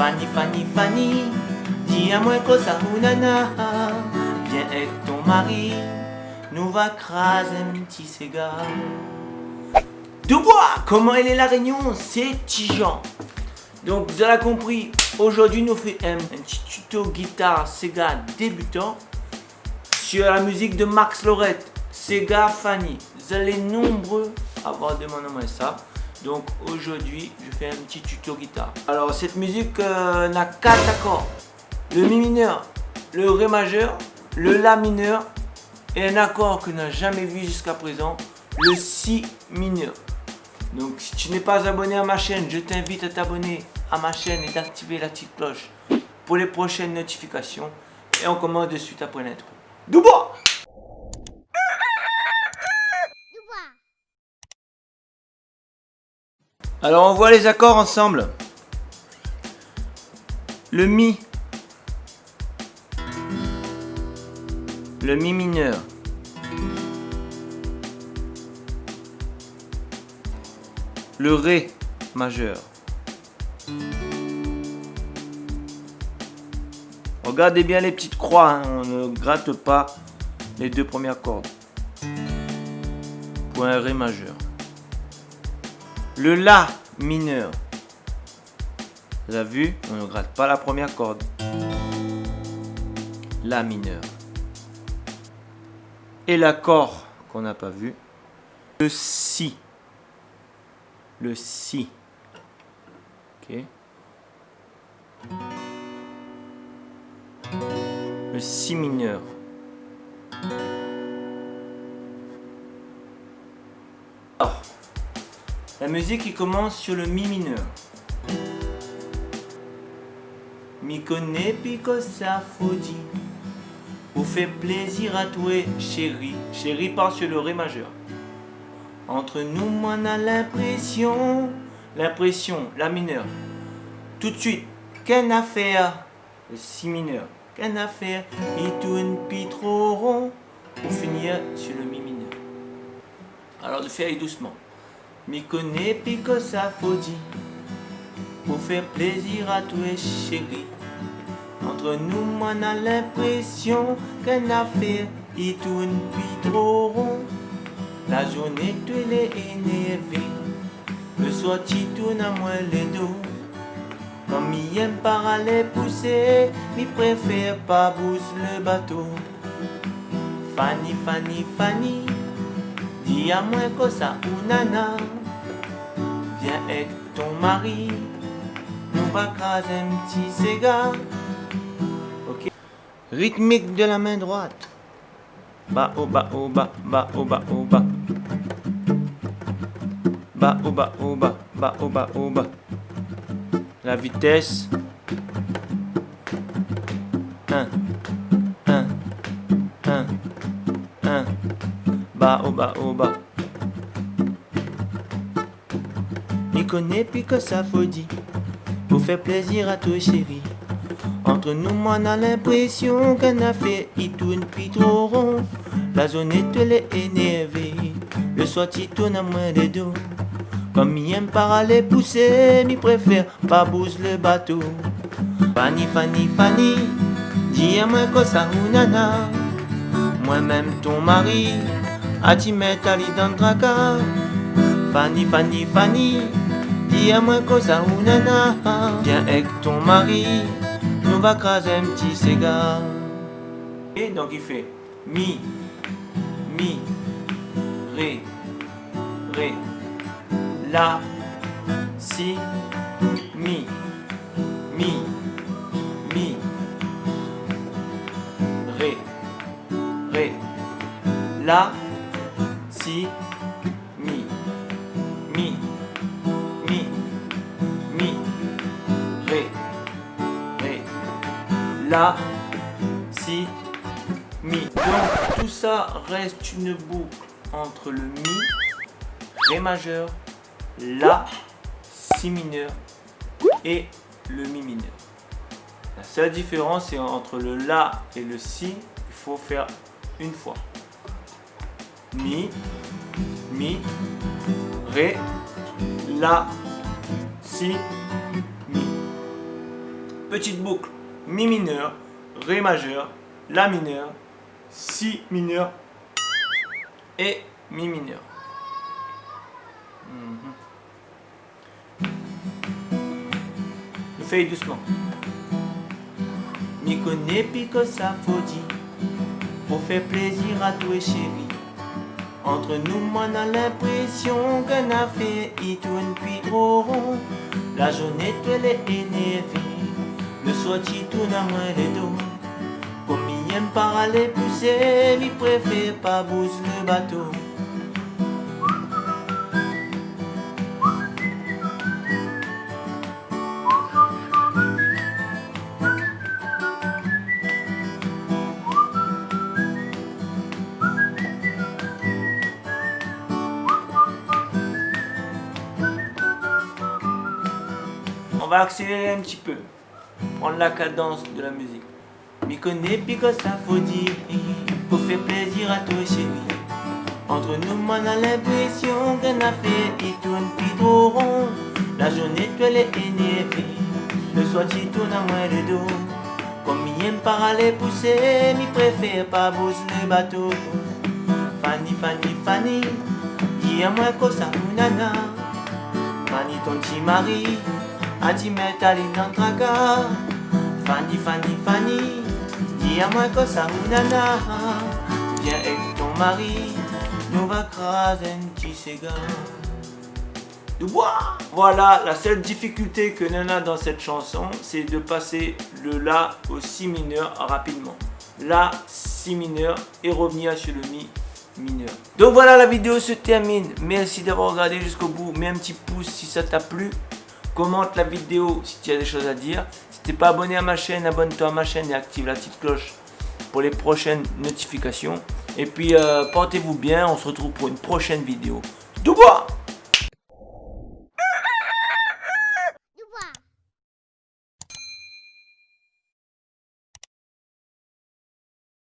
Fanny, Fanny, Fanny, dis à moi ou nana. Viens avec ton mari, nous va craser un petit cigare. Dubois, comment elle est la réunion? C'est Tijan. Donc vous avez compris, aujourd'hui nous fait un, petit tuto guitare Sega débutant sur la musique de Max Lorette, Sega Fanny. Vous allez nombreux avoir demandé ça. Donc aujourd'hui, je fais un petit tuto guitare. Alors cette musique euh, n'a quatre accords. Le Mi mineur, le Ré majeur, le La mineur et un accord que n'a jamais vu jusqu'à présent, le Si mineur. Donc si tu n'es pas abonné à ma chaîne, je t'invite à t'abonner à ma chaîne et d'activer la petite cloche pour les prochaines notifications. Et on commence de suite après l'intro. Dubois Alors on voit les accords ensemble. Le Mi. Le Mi mineur. Le Ré majeur. Regardez bien les petites croix, hein. on ne gratte pas les deux premières cordes. Point Ré majeur. Le La mineur. Vous avez vu On ne gratte pas la première corde. La mineur. Et l'accord qu'on n'a pas vu. Le Si. Le Si. Ok. Le Si mineur. La musique qui commence sur le Mi mineur. Mi connaît pico faudi. Vous fait plaisir à toi, chérie. Chérie part sur le Ré majeur. Entre nous, on a l'impression. L'impression, la mineure. Tout de suite, qu'un affaire. Le Si mineur. Qu'un affaire. Il tourne pi trop rond. Pour finir sur le Mi mineur. Alors de faire doucement. Mi connaît pico sa faudi Pour faire plaisir à toi chérie Entre nous on a l'impression Qu'un affaire il tourne puis trop rond. La journée tu est énervé Le soir tu tournes à moi les dos. Comme il aime par aller pousser Il préfère pas bouger le bateau. Fanny, Fanny, Fanny Dis à moi que ça ou nana Viens avec ton mari, nous va craser un petit cigare. Ok. Rythmique de la main droite. Bas au bas au bas. La vitesse. 1, 1, 1, 1. Bas au bas au bas. connais puis que ça faut dire Pour faire plaisir à toi chérie. Entre nous moi on a l'impression qu'un affaire il tourne puis trop rond. La zone est elle énervée. Le soir il tourne à moins des dos. Comme il aime par aller pousser Il préfère pas bouger le bateau. Fanny Fanny Fanny Dis à moi que ça ou nana. Moi-même ton mari A tu mettre à dans le tracas Fanny Fanny Fanny Dis à moi cosa ou nana Viens avec ton mari Nous va craser un petit cigare Et donc il fait Mi Mi Ré Ré La Si Mi Mi Mi Ré Ré La Si Mi Mi La, Si, Mi. Donc tout ça reste une boucle entre le Mi, Ré majeur, La, Si mineur et le Mi mineur. La seule différence c'est entre le La et le Si, il faut faire une fois. Mi, Mi, Ré, La, Si, Mi. petite boucle. Mi mineur, Ré majeur, La mineur, Si mineur et Mi mineur. Mhm. Fais doucement. Mi connaît pique sa folie pour faire plaisir à toi chérie. Entre nous, moi, on a l'impression qu'un affaire, il tourne puis trop rond. La journée, tu elle est énervée. Le soir, tu tournes à moins les dos. Comme il aime pas aller pousser, il préfère pas bouger le bateau. On va accélérer un petit peu. Prendre la cadence de la musique. Mi connaît pique ça faut dire Pour faire plaisir à toi chérie Entre nous on a l'impression qu'un affaire il tourne puis trop rond. La journée tu elle est énervée. Le soir tu tournes à moi le dos. Comme il aime pas aller pousser Mi préfère pas bouger le bateau. Fanny Fanny Fanny Dis à moi que ça ou nana. Fanny ton petit mari Fanny, Fanny, Fanny Dis à moi nana Viens avec ton mari Nous va craser Voilà, la seule difficulté que Nana dans cette chanson, c'est de passer le La au Si mineur rapidement. La, Si mineur et revenir sur le Mi mineur. Donc voilà, la vidéo se termine. Merci d'avoir regardé jusqu'au bout. Mets un petit pouce si ça t'a plu commente la vidéo si tu as des choses à dire. Si tu n'es pas abonné à ma chaîne, abonne-toi à ma chaîne et active la petite cloche pour les prochaines notifications. Et puis, euh, portez-vous bien, on se retrouve pour une prochaine vidéo. bois